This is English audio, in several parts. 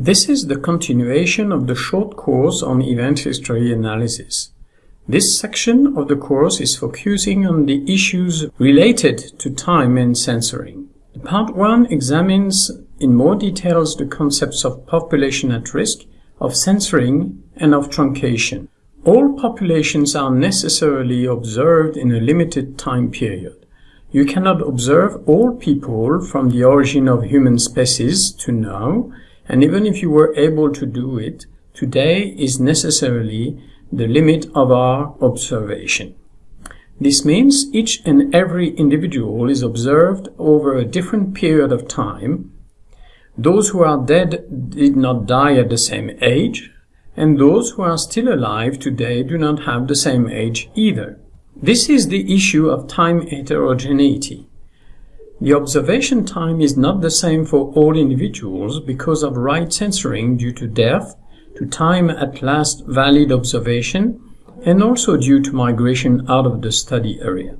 This is the continuation of the short course on event history analysis. This section of the course is focusing on the issues related to time and censoring. Part 1 examines in more details the concepts of population at risk, of censoring, and of truncation. All populations are necessarily observed in a limited time period. You cannot observe all people from the origin of human species to now, and even if you were able to do it, today is necessarily the limit of our observation. This means each and every individual is observed over a different period of time. Those who are dead did not die at the same age, and those who are still alive today do not have the same age either. This is the issue of time heterogeneity. The observation time is not the same for all individuals because of right censoring due to death, to time at last valid observation, and also due to migration out of the study area.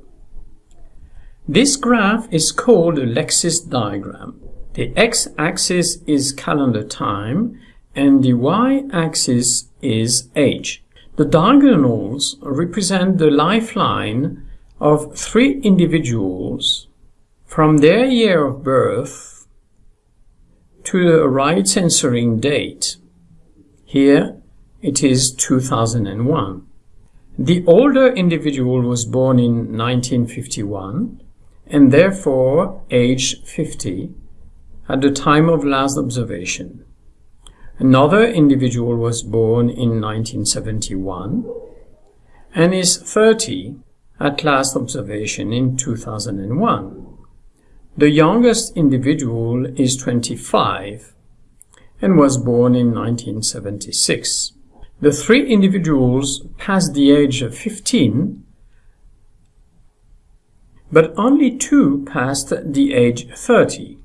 This graph is called a Lexis diagram. The x-axis is calendar time and the y-axis is age. The diagonals represent the lifeline of three individuals from their year of birth to the right censoring date. Here it is 2001. The older individual was born in 1951 and therefore aged 50 at the time of last observation. Another individual was born in 1971 and is 30 at last observation in 2001. The youngest individual is 25 and was born in 1976. The three individuals passed the age of 15, but only two passed the age 30,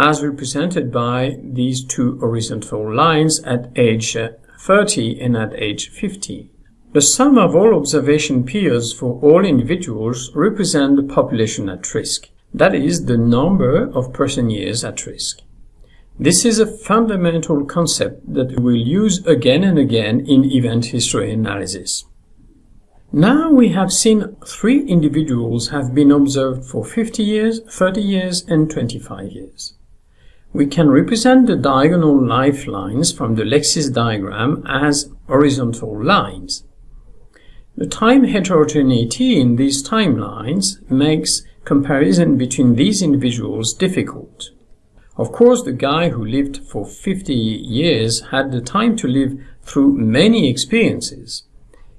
as represented by these two horizontal lines at age 30 and at age 15. The sum of all observation periods for all individuals represent the population at risk. That is the number of person years at risk. This is a fundamental concept that we will use again and again in event history analysis. Now we have seen three individuals have been observed for 50 years, 30 years and 25 years. We can represent the diagonal lifelines from the Lexis diagram as horizontal lines. The time heterogeneity in these timelines makes comparison between these individuals difficult. Of course, the guy who lived for 50 years had the time to live through many experiences.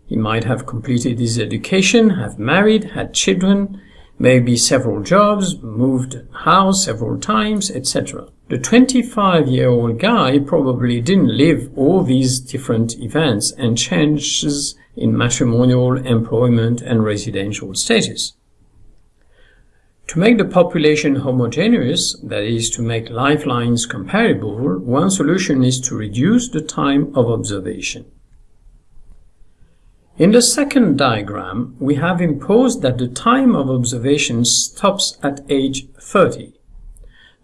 He might have completed his education, have married, had children, maybe several jobs, moved house several times, etc. The 25-year-old guy probably didn't live all these different events and changes in matrimonial, employment, and residential status. To make the population homogeneous, that is, to make lifelines comparable, one solution is to reduce the time of observation. In the second diagram, we have imposed that the time of observation stops at age 30.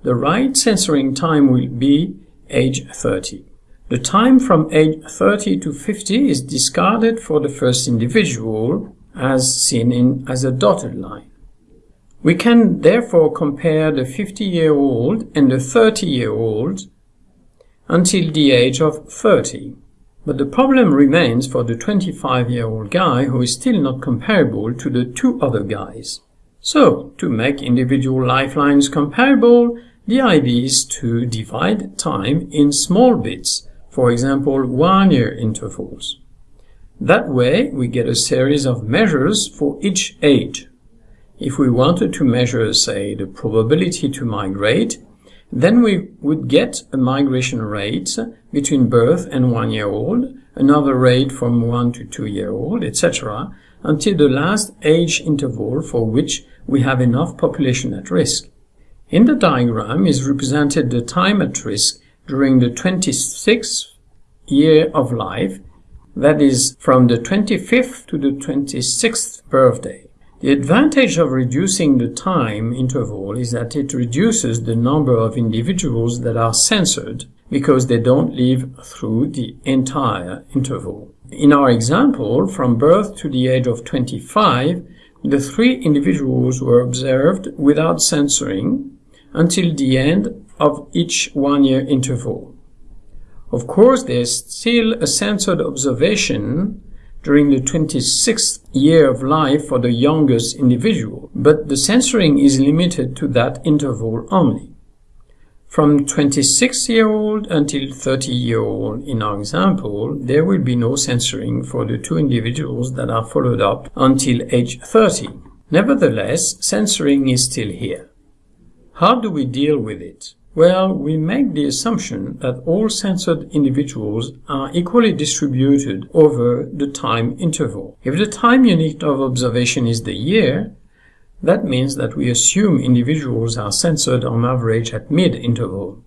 The right censoring time will be age 30. The time from age 30 to 50 is discarded for the first individual, as seen in as a dotted line. We can therefore compare the 50-year-old and the 30-year-old until the age of 30. But the problem remains for the 25-year-old guy who is still not comparable to the two other guys. So, to make individual lifelines comparable, the idea is to divide time in small bits, for example one-year intervals. That way, we get a series of measures for each age. If we wanted to measure, say, the probability to migrate, then we would get a migration rate between birth and one year old, another rate from one to two year old, etc., until the last age interval for which we have enough population at risk. In the diagram is represented the time at risk during the 26th year of life, that is, from the 25th to the 26th birthday. The advantage of reducing the time interval is that it reduces the number of individuals that are censored because they don't live through the entire interval. In our example, from birth to the age of 25, the three individuals were observed without censoring until the end of each one-year interval. Of course, there's still a censored observation during the 26th year of life for the youngest individual, but the censoring is limited to that interval only. From 26 year old until 30 year old in our example, there will be no censoring for the two individuals that are followed up until age 30. Nevertheless, censoring is still here. How do we deal with it? Well, we make the assumption that all censored individuals are equally distributed over the time interval. If the time unit of observation is the year, that means that we assume individuals are censored on average at mid-interval.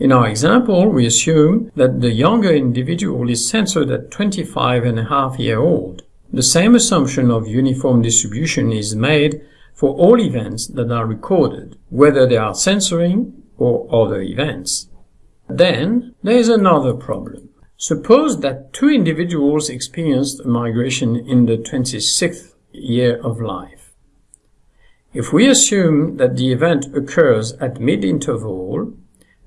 In our example, we assume that the younger individual is censored at 25 and a half year old. The same assumption of uniform distribution is made for all events that are recorded, whether they are censoring or other events. Then there is another problem. Suppose that two individuals experienced a migration in the 26th year of life. If we assume that the event occurs at mid-interval,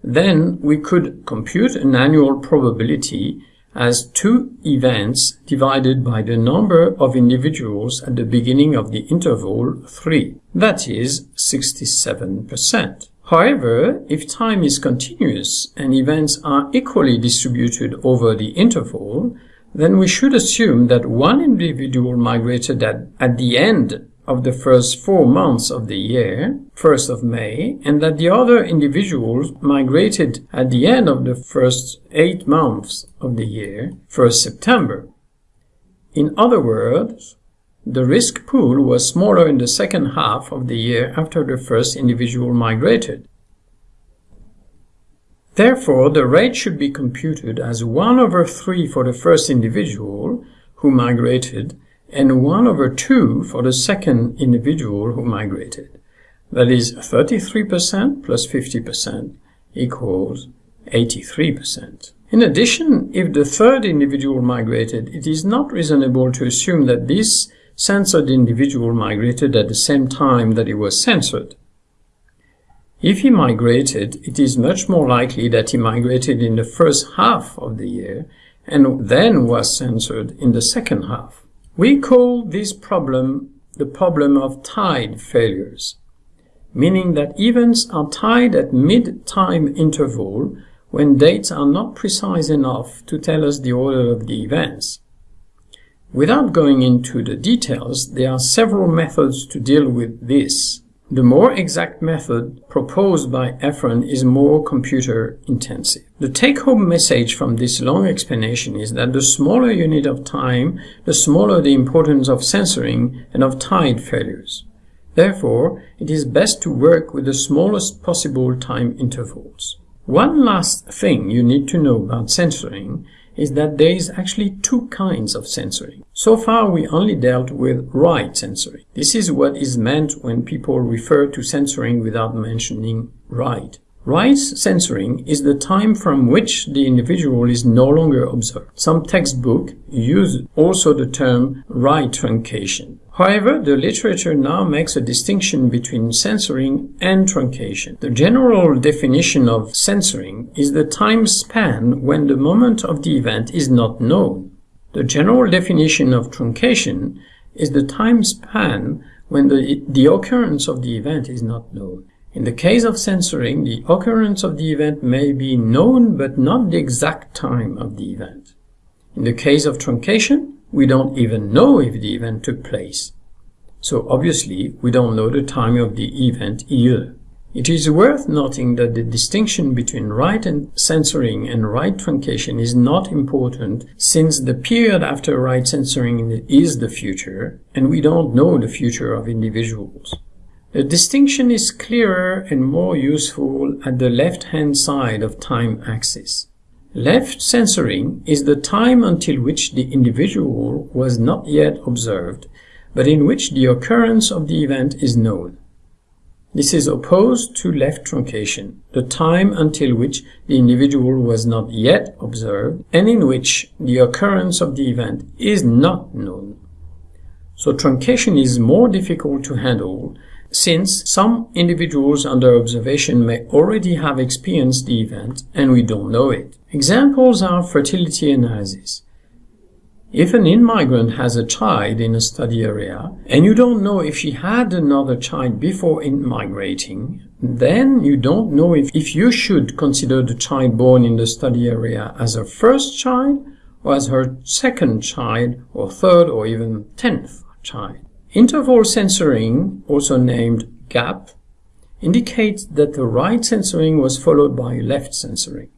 then we could compute an annual probability as two events divided by the number of individuals at the beginning of the interval 3, that is 67%. However, if time is continuous and events are equally distributed over the interval, then we should assume that one individual migrated at, at the end of the first four months of the year, 1st of May, and that the other individuals migrated at the end of the first eight months of the year, 1st September. In other words, the risk pool was smaller in the second half of the year after the first individual migrated. Therefore, the rate should be computed as 1 over 3 for the first individual who migrated and 1 over 2 for the second individual who migrated. That is 33% plus 50% equals 83%. In addition, if the third individual migrated, it is not reasonable to assume that this censored individual migrated at the same time that he was censored. If he migrated, it is much more likely that he migrated in the first half of the year and then was censored in the second half. We call this problem the problem of tied failures, meaning that events are tied at mid-time interval when dates are not precise enough to tell us the order of the events. Without going into the details, there are several methods to deal with this. The more exact method proposed by Efron is more computer intensive. The take-home message from this long explanation is that the smaller unit of time, the smaller the importance of censoring and of tied failures. Therefore, it is best to work with the smallest possible time intervals. One last thing you need to know about censoring is that there is actually two kinds of censoring. So far we only dealt with right censoring. This is what is meant when people refer to censoring without mentioning right. Right censoring is the time from which the individual is no longer observed. Some textbooks use also the term right truncation. However, the literature now makes a distinction between censoring and truncation. The general definition of censoring is the time span when the moment of the event is not known. The general definition of truncation is the time span when the, the occurrence of the event is not known. In the case of censoring, the occurrence of the event may be known but not the exact time of the event. In the case of truncation, we don't even know if the event took place. So obviously, we don't know the time of the event either. It is worth noting that the distinction between right and censoring and right truncation is not important since the period after right censoring is the future and we don't know the future of individuals. The distinction is clearer and more useful at the left-hand side of time axis. Left censoring is the time until which the individual was not yet observed, but in which the occurrence of the event is known. This is opposed to left truncation, the time until which the individual was not yet observed and in which the occurrence of the event is not known. So truncation is more difficult to handle since some individuals under observation may already have experienced the event and we don't know it. Examples are fertility analysis. If an in-migrant has a child in a study area and you don't know if she had another child before in-migrating, then you don't know if, if you should consider the child born in the study area as her first child or as her second child or third or even tenth child. Interval censoring, also named gap, indicates that the right censoring was followed by left censoring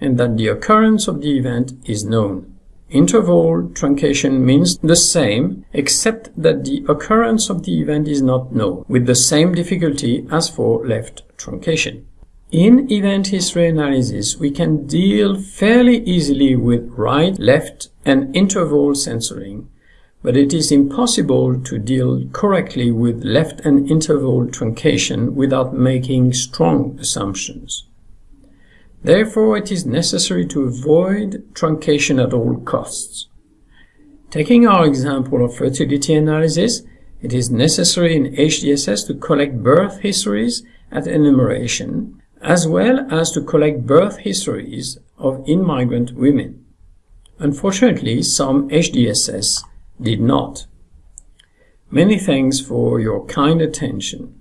and that the occurrence of the event is known. Interval truncation means the same, except that the occurrence of the event is not known, with the same difficulty as for left truncation. In event history analysis, we can deal fairly easily with right, left, and interval censoring, but it is impossible to deal correctly with left and interval truncation without making strong assumptions. Therefore, it is necessary to avoid truncation at all costs. Taking our example of fertility analysis, it is necessary in HDSS to collect birth histories at enumeration, as well as to collect birth histories of in-migrant women. Unfortunately, some HDSS did not. Many thanks for your kind attention.